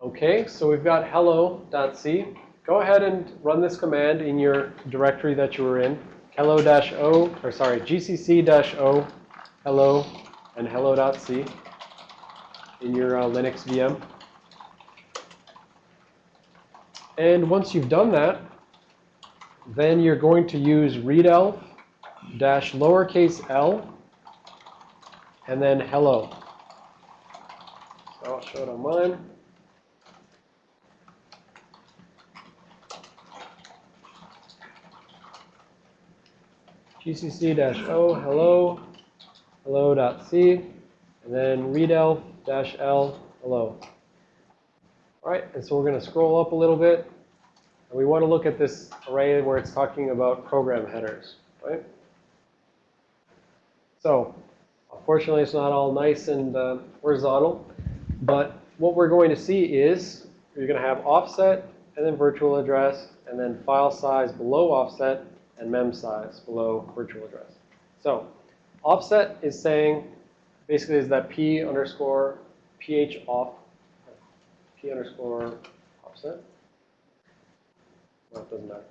Okay, so we've got hello.c. Go ahead and run this command in your directory that you were in. hello-o, or sorry, gcc-o, hello, and hello.c in your uh, Linux VM. And once you've done that, then you're going to use readelf dash lowercase l and then hello. So I'll show it on mine. Gcc-o hello hello.c and then readelf-l hello. All right, and so we're going to scroll up a little bit. And we want to look at this array where it's talking about program headers, right? So unfortunately, it's not all nice and uh, horizontal. But what we're going to see is you're going to have offset and then virtual address and then file size below offset and mem size below virtual address. So offset is saying basically is that p underscore ph off, p underscore offset. Well, it doesn't matter.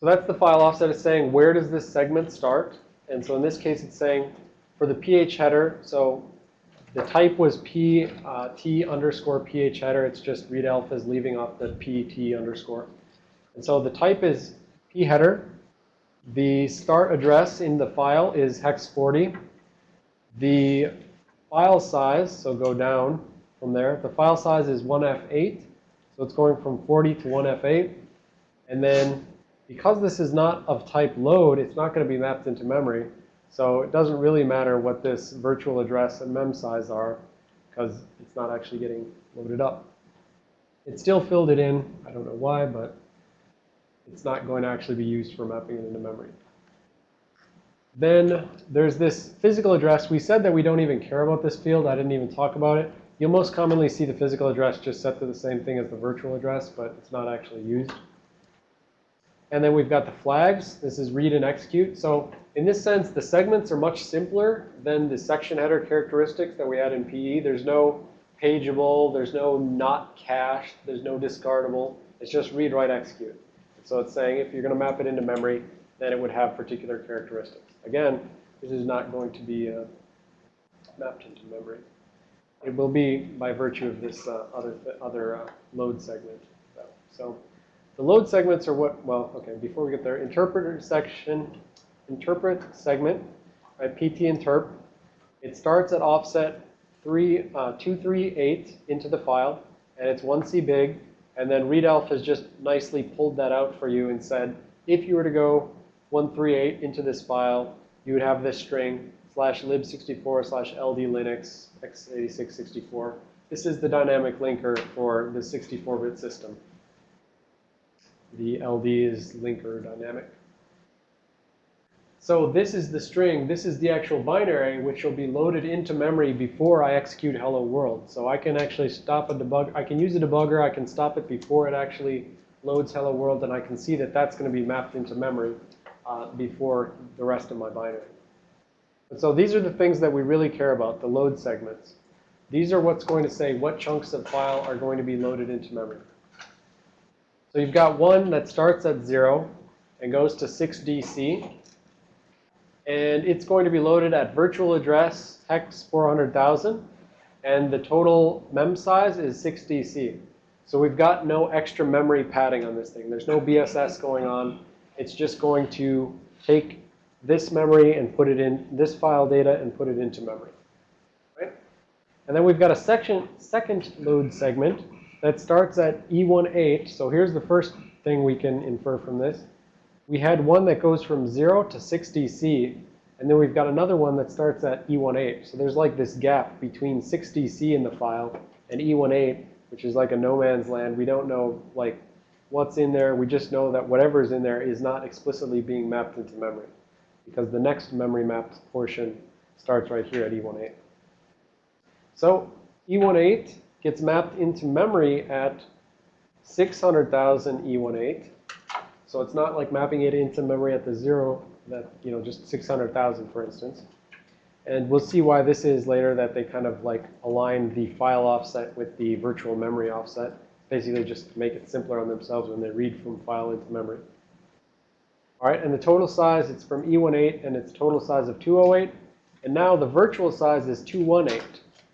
So that's the file offset is saying where does this segment start? And so in this case, it's saying for the ph header, so the type was p uh, t underscore ph header. It's just readelf is leaving off the pt underscore. And so the type is p header. The start address in the file is hex 40. The file size, so go down from there. The file size is 1F8. So it's going from 40 to 1F8. And then because this is not of type load, it's not going to be mapped into memory. So it doesn't really matter what this virtual address and mem size are because it's not actually getting loaded up. It still filled it in. I don't know why, but it's not going to actually be used for mapping it into memory. Then there's this physical address. We said that we don't even care about this field. I didn't even talk about it. You'll most commonly see the physical address just set to the same thing as the virtual address, but it's not actually used. And then we've got the flags. This is read and execute. So in this sense, the segments are much simpler than the section header characteristics that we had in PE. There's no pageable. There's no not cached. There's no discardable. It's just read, write, execute. So it's saying if you're going to map it into memory, then it would have particular characteristics. Again, this is not going to be uh, mapped into memory. It will be by virtue of this uh, other, other uh, load segment. Though. So the load segments are what, well, okay, before we get there, interpreter section, interpret segment, right, PT interp. It starts at offset 3, uh, 238 into the file, and it's 1C big. And then readelf has just nicely pulled that out for you and said, if you were to go 138 into this file, you would have this string slash lib64 slash ld linux x8664. This is the dynamic linker for the 64-bit system. The LD is linker dynamic. So this is the string. This is the actual binary, which will be loaded into memory before I execute hello world. So I can actually stop a debug. I can use a debugger. I can stop it before it actually loads hello world. And I can see that that's going to be mapped into memory uh, before the rest of my binary. And so these are the things that we really care about, the load segments. These are what's going to say what chunks of file are going to be loaded into memory. So you've got one that starts at 0 and goes to 6DC. And it's going to be loaded at virtual address hex 400,000. And the total mem size is 6DC. So we've got no extra memory padding on this thing. There's no BSS going on. It's just going to take this memory and put it in this file data and put it into memory. Right? And then we've got a section, second load segment that starts at E18. So here's the first thing we can infer from this. We had one that goes from 0 to 6DC, and then we've got another one that starts at E18. So there's like this gap between 6DC in the file and E18, which is like a no man's land. We don't know like what's in there. We just know that whatever's in there is not explicitly being mapped into memory because the next memory mapped portion starts right here at E18. So E18 gets mapped into memory at 600,000 E18. So it's not like mapping it into memory at the zero that, you know, just 600,000 for instance. And we'll see why this is later that they kind of like align the file offset with the virtual memory offset. Basically just make it simpler on themselves when they read from file into memory. All right, and the total size, it's from E18 and it's total size of 208. And now the virtual size is 218.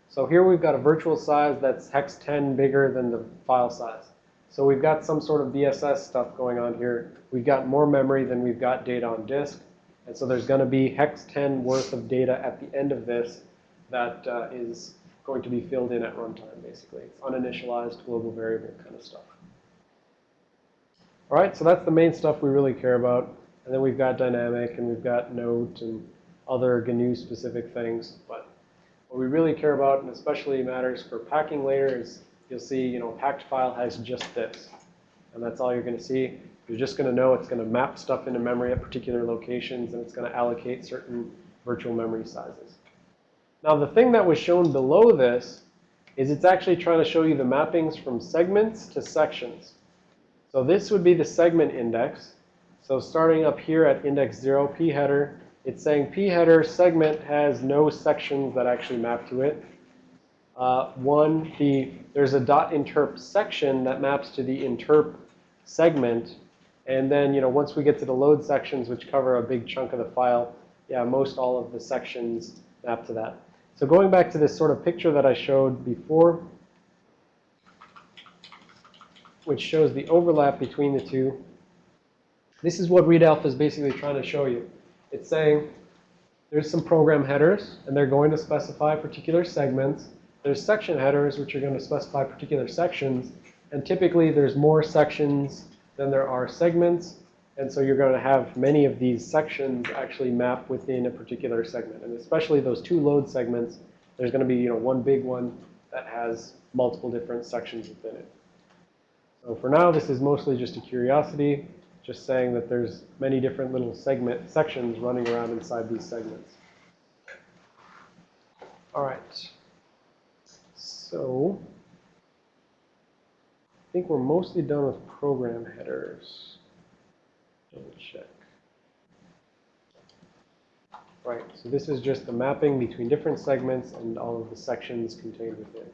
So here we've got a virtual size that's hex 10 bigger than the file size. So we've got some sort of BSS stuff going on here. We've got more memory than we've got data on disk. And so there's going to be hex 10 worth of data at the end of this that uh, is going to be filled in at runtime, basically. It's uninitialized global variable kind of stuff. All right, so that's the main stuff we really care about. And then we've got dynamic, and we've got note, and other GNU-specific things. But what we really care about, and especially matters for packing later, is you'll see, you know, packed file has just this. And that's all you're going to see. You're just going to know it's going to map stuff into memory at particular locations, and it's going to allocate certain virtual memory sizes. Now, the thing that was shown below this is it's actually trying to show you the mappings from segments to sections. So this would be the segment index. So starting up here at index 0, p header, it's saying p header segment has no sections that actually map to it. Uh, one, the, there's a dot interp section that maps to the interp segment. And then, you know, once we get to the load sections, which cover a big chunk of the file, yeah, most all of the sections map to that. So going back to this sort of picture that I showed before, which shows the overlap between the two, this is what readelf is basically trying to show you. It's saying there's some program headers, and they're going to specify particular segments. There's section headers, which are going to specify particular sections. And typically, there's more sections than there are segments. And so you're going to have many of these sections actually map within a particular segment. And especially those two load segments, there's going to be you know, one big one that has multiple different sections within it. So for now, this is mostly just a curiosity, just saying that there's many different little segment sections running around inside these segments. All right. So I think we're mostly done with program headers. Double check. Right, so this is just the mapping between different segments and all of the sections contained within.